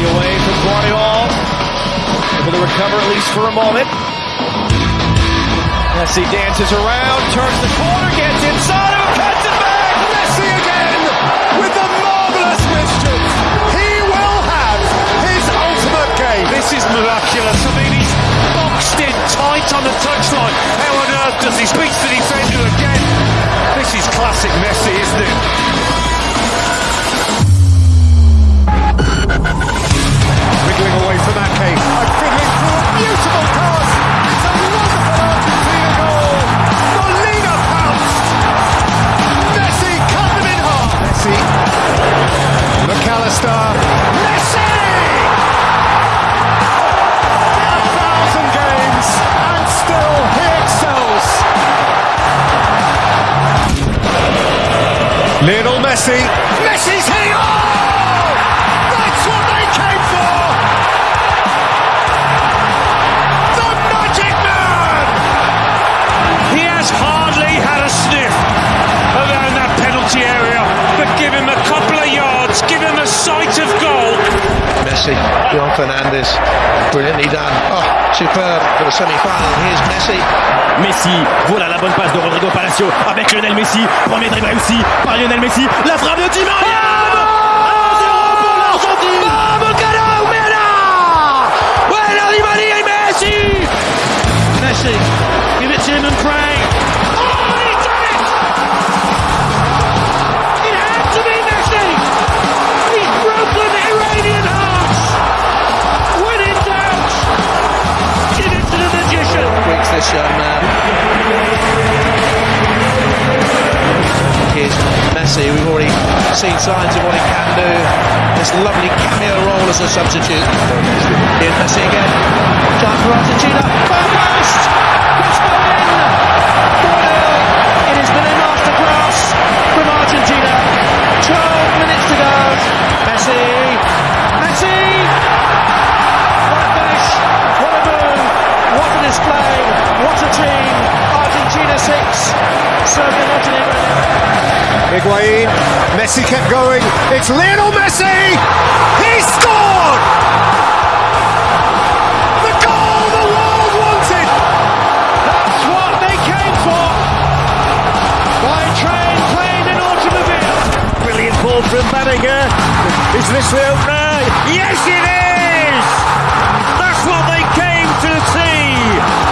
Messi away from Guardiola. Able to recover at least for a moment. Messi dances around, turns the corner, gets inside, and cuts it back. Messi again with the marvellous mischief. He will have his ultimate game. This is miraculous. I mean, he's boxed in tight on the touchline. How on earth does he speak to the McAllister. Messi! A thousand games and still he excels. Lionel Messi. Messi's hitting. Messi, Juan Fernandez, brilliantly done. Oh, superb for the semi-final. Here's Messi. Messi, voilà la bonne passe de Rodrigo Palacio avec Lionel Messi. Premier dribble réussi par Lionel Messi. La frappe de Di Maria Messi. We've already seen signs of what he can do. This lovely cameo role as a substitute. Here's Messi again. Chance for Argentina. Far post! It's gone in! 4-0. It has been a masterclass from Argentina. 12 minutes to go. Messi. Messi! What a finish! What a move! What a display! What a team! Argentina 6, Serbia Montenegro Higuain. Messi kept going. It's Lionel Messi! He scored! The goal the world wanted! That's what they came for! By train, plane and automobile. Brilliant ball from Banega. Is this the opener? Yes it is! That's what they came to see!